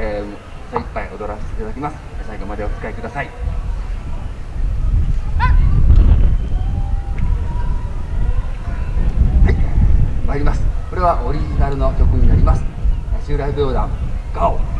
えー、精一杯踊らせていただきます。最後までお使いください。はい参ります。これはオリジナルの曲になります。襲来舞踊団ガオ。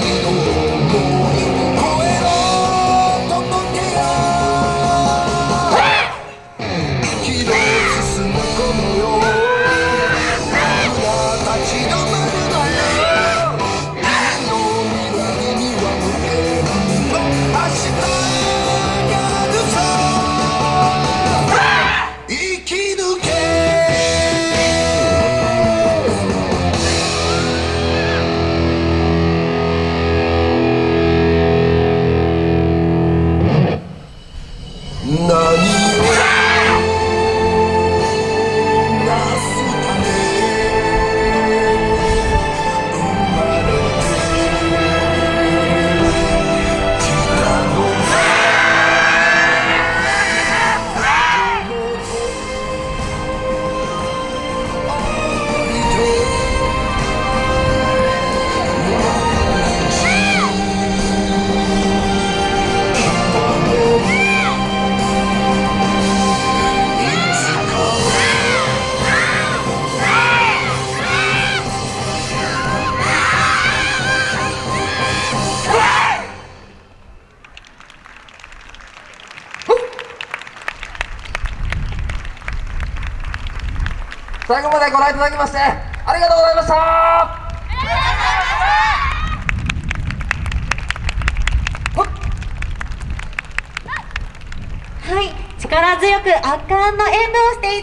Senhor. 最後までご覧いただきましてありがとうございました。はい。力強く圧巻の演舞をしていただ